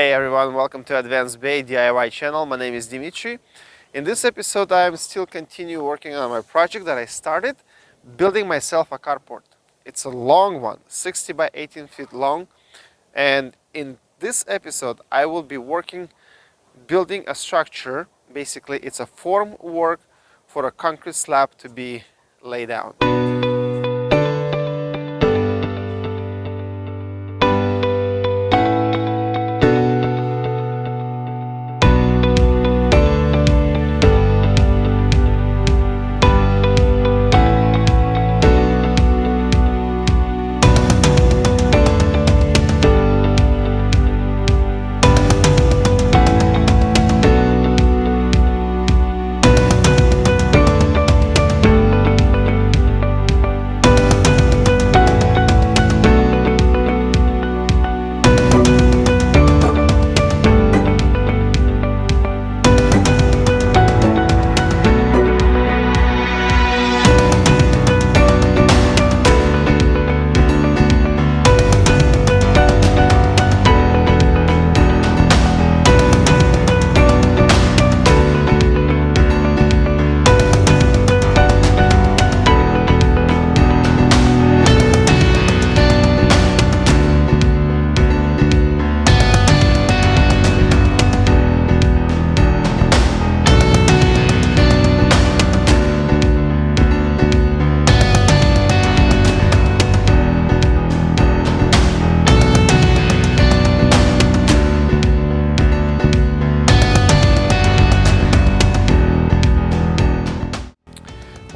Hey everyone, welcome to Advanced Bay DIY channel. My name is Dimitri. In this episode I am still continue working on my project that I started, building myself a carport. It's a long one, 60 by 18 feet long and in this episode I will be working building a structure. Basically it's a form work for a concrete slab to be laid down.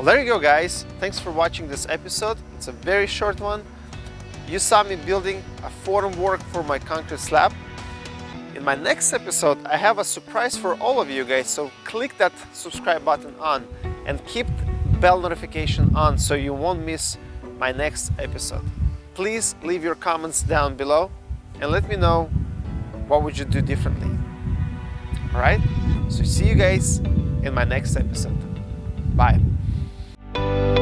Well, there you go guys. Thanks for watching this episode. It's a very short one. You saw me building a form work for my concrete slab. In my next episode, I have a surprise for all of you guys, so click that subscribe button on and keep bell notification on so you won't miss my next episode. Please leave your comments down below and let me know what would you do differently. Alright? So see you guys in my next episode. Bye thank you